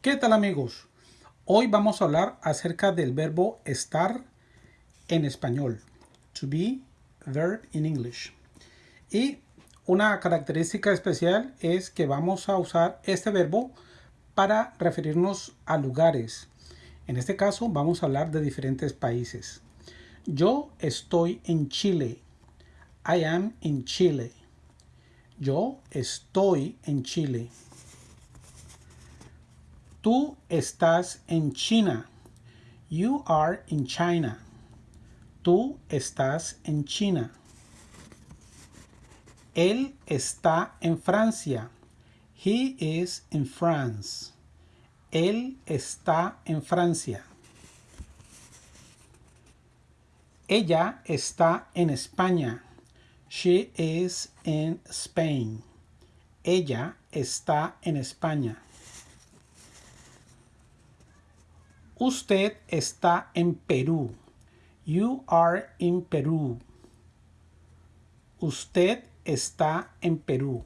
¿Qué tal amigos? Hoy vamos a hablar acerca del verbo estar en español. To be, verb in English. Y una característica especial es que vamos a usar este verbo para referirnos a lugares. En este caso vamos a hablar de diferentes países. Yo estoy en Chile. I am in Chile. Yo estoy en Chile. Tú estás en China. You are in China. Tú estás en China. Él está en Francia. He is in France. Él está en Francia. Ella está en España. She is in Spain. Ella está en España. Usted está en Perú. You are in Perú. Usted está en Perú.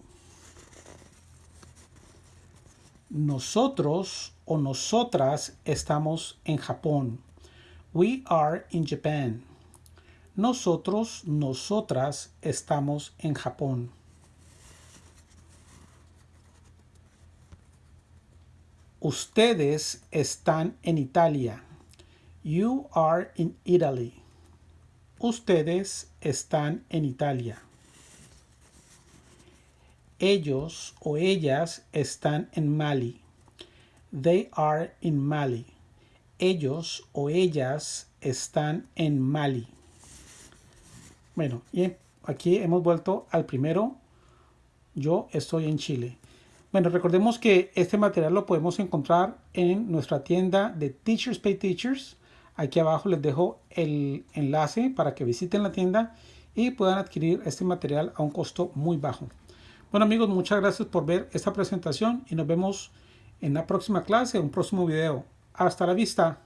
Nosotros o nosotras estamos en Japón. We are in Japan. Nosotros, nosotras estamos en Japón. Ustedes están en Italia. You are in Italy. Ustedes están en Italia. Ellos o ellas están en Mali. They are in Mali. Ellos o ellas están en Mali. Bueno, y aquí hemos vuelto al primero. Yo estoy en Chile. Bueno, recordemos que este material lo podemos encontrar en nuestra tienda de Teachers Pay Teachers. Aquí abajo les dejo el enlace para que visiten la tienda y puedan adquirir este material a un costo muy bajo. Bueno amigos, muchas gracias por ver esta presentación y nos vemos en la próxima clase, un próximo video. Hasta la vista.